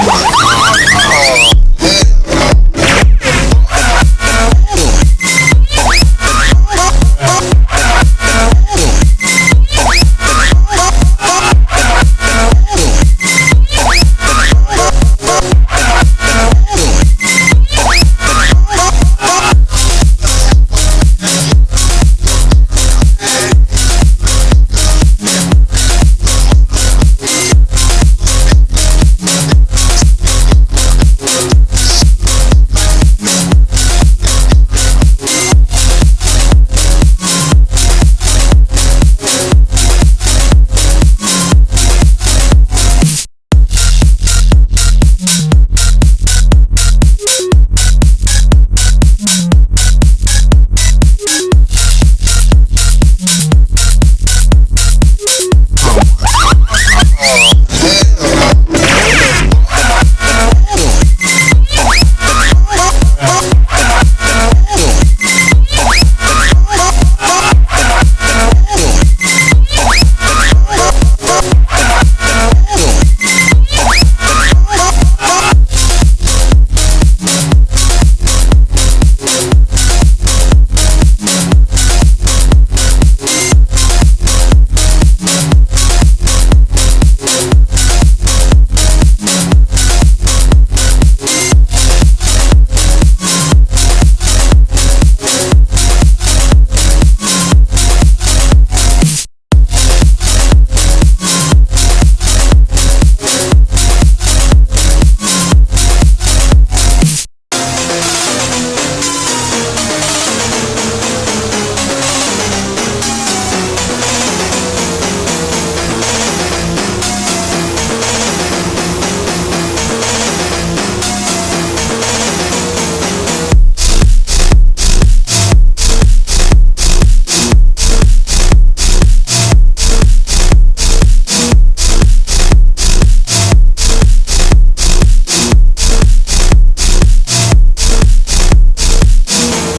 Come on.